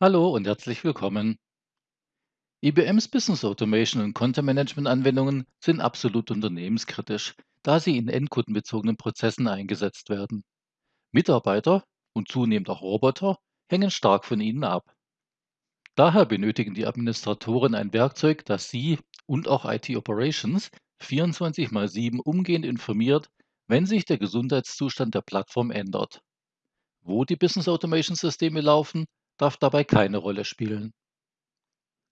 Hallo und herzlich willkommen. IBMs Business Automation und Content Management Anwendungen sind absolut unternehmenskritisch, da sie in endkundenbezogenen Prozessen eingesetzt werden. Mitarbeiter und zunehmend auch Roboter hängen stark von ihnen ab. Daher benötigen die Administratoren ein Werkzeug, das sie und auch IT Operations 24 mal 7 umgehend informiert, wenn sich der Gesundheitszustand der Plattform ändert. Wo die Business Automation Systeme laufen, darf dabei keine Rolle spielen.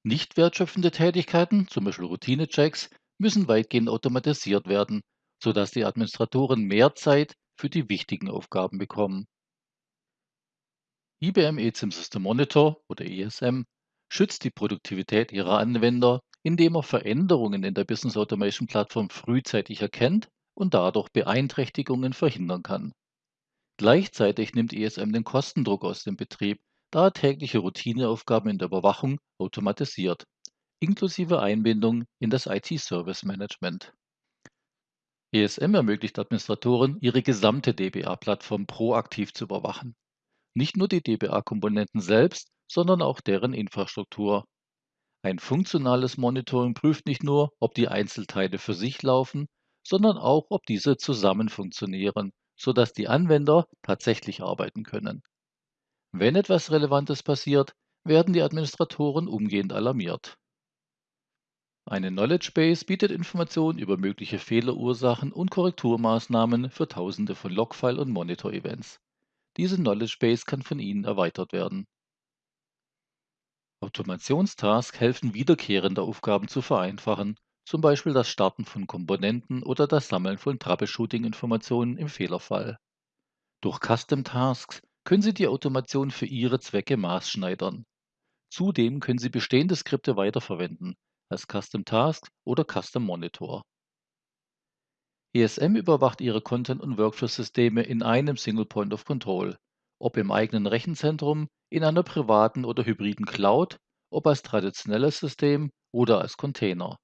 Nicht wertschöpfende Tätigkeiten, zum Beispiel Routinechecks, müssen weitgehend automatisiert werden, sodass die Administratoren mehr Zeit für die wichtigen Aufgaben bekommen. IBM eSIM System Monitor oder ESM schützt die Produktivität ihrer Anwender, indem er Veränderungen in der Business Automation Plattform frühzeitig erkennt und dadurch Beeinträchtigungen verhindern kann. Gleichzeitig nimmt ESM den Kostendruck aus dem Betrieb, da er tägliche Routineaufgaben in der Überwachung automatisiert, inklusive Einbindung in das IT-Service Management. ESM ermöglicht Administratoren, ihre gesamte DBA-Plattform proaktiv zu überwachen. Nicht nur die DBA-Komponenten selbst, sondern auch deren Infrastruktur. Ein funktionales Monitoring prüft nicht nur, ob die Einzelteile für sich laufen, sondern auch, ob diese zusammen funktionieren, sodass die Anwender tatsächlich arbeiten können. Wenn etwas Relevantes passiert, werden die Administratoren umgehend alarmiert. Eine Knowledge Base bietet Informationen über mögliche Fehlerursachen und Korrekturmaßnahmen für Tausende von Logfile- und Monitor-Events. Diese Knowledge Base kann von Ihnen erweitert werden. Automationstasks helfen, wiederkehrende Aufgaben zu vereinfachen, zum Beispiel das Starten von Komponenten oder das Sammeln von Troubleshooting-Informationen im Fehlerfall. Durch Custom Tasks können Sie die Automation für Ihre Zwecke maßschneidern. Zudem können Sie bestehende Skripte weiterverwenden, als Custom Task oder Custom Monitor. ESM überwacht Ihre Content- und Workflow-Systeme in einem Single Point of Control, ob im eigenen Rechenzentrum, in einer privaten oder hybriden Cloud, ob als traditionelles System oder als Container.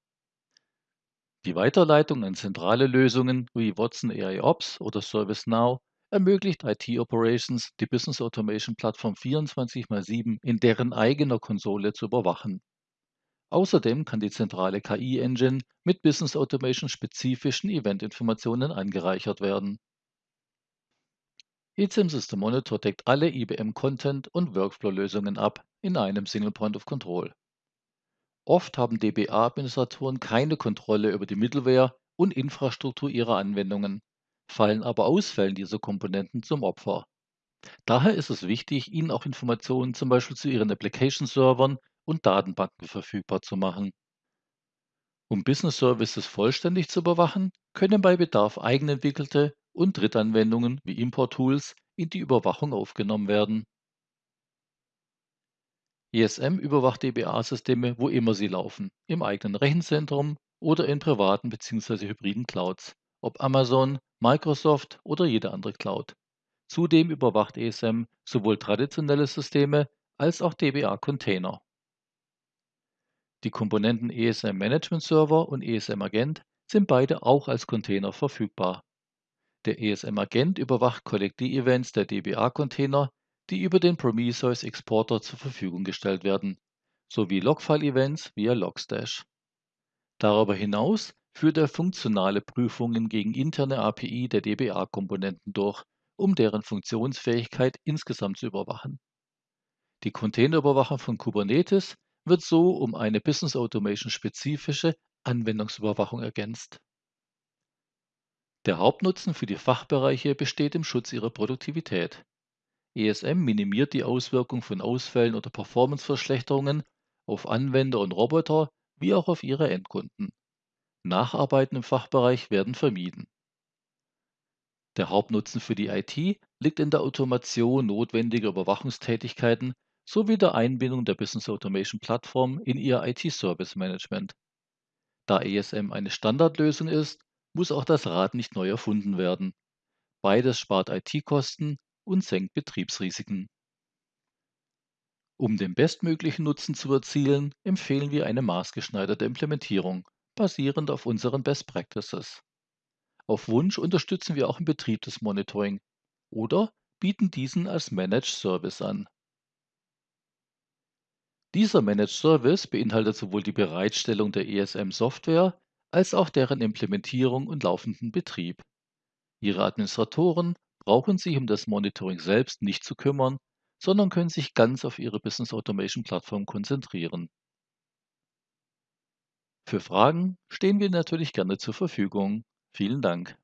Die Weiterleitung an zentrale Lösungen wie Watson AI Ops oder ServiceNow ermöglicht IT-Operations, die Business Automation Plattform 24 x 7 in deren eigener Konsole zu überwachen. Außerdem kann die zentrale KI-Engine mit Business Automation spezifischen Event-Informationen angereichert werden. eSIM System Monitor deckt alle IBM Content- und Workflow-Lösungen ab in einem Single Point of Control. Oft haben DBA-Administratoren keine Kontrolle über die Middleware und Infrastruktur ihrer Anwendungen, fallen aber Ausfällen dieser Komponenten zum Opfer. Daher ist es wichtig, ihnen auch Informationen zum Beispiel zu ihren Application-Servern und Datenbanken verfügbar zu machen. Um Business Services vollständig zu überwachen, können bei Bedarf eigenentwickelte und Drittanwendungen wie Import-Tools in die Überwachung aufgenommen werden. ESM überwacht DBA-Systeme, wo immer sie laufen, im eigenen Rechenzentrum oder in privaten bzw. hybriden Clouds, ob Amazon, Microsoft oder jede andere Cloud. Zudem überwacht ESM sowohl traditionelle Systeme als auch DBA-Container. Die Komponenten ESM Management Server und ESM Agent sind beide auch als Container verfügbar. Der ESM Agent überwacht Collect-Events der DBA-Container die über den Prometheus Exporter zur Verfügung gestellt werden, sowie Logfile-Events via Logstash. Darüber hinaus führt er funktionale Prüfungen gegen interne API der DBA-Komponenten durch, um deren Funktionsfähigkeit insgesamt zu überwachen. Die Containerüberwachung von Kubernetes wird so um eine Business Automation spezifische Anwendungsüberwachung ergänzt. Der Hauptnutzen für die Fachbereiche besteht im Schutz ihrer Produktivität. ESM minimiert die Auswirkung von Ausfällen oder Performanceverschlechterungen auf Anwender und Roboter wie auch auf ihre Endkunden. Nacharbeiten im Fachbereich werden vermieden. Der Hauptnutzen für die IT liegt in der Automation notwendiger Überwachungstätigkeiten sowie der Einbindung der Business Automation Plattform in ihr IT-Service Management. Da ESM eine Standardlösung ist, muss auch das Rad nicht neu erfunden werden. Beides spart IT-Kosten und senkt Betriebsrisiken. Um den bestmöglichen Nutzen zu erzielen, empfehlen wir eine maßgeschneiderte Implementierung, basierend auf unseren Best Practices. Auf Wunsch unterstützen wir auch im Betrieb des Monitoring oder bieten diesen als Managed Service an. Dieser Managed Service beinhaltet sowohl die Bereitstellung der ESM-Software als auch deren Implementierung und laufenden Betrieb. Ihre Administratoren brauchen sich um das Monitoring selbst nicht zu kümmern, sondern können sich ganz auf ihre Business Automation Plattform konzentrieren. Für Fragen stehen wir natürlich gerne zur Verfügung. Vielen Dank.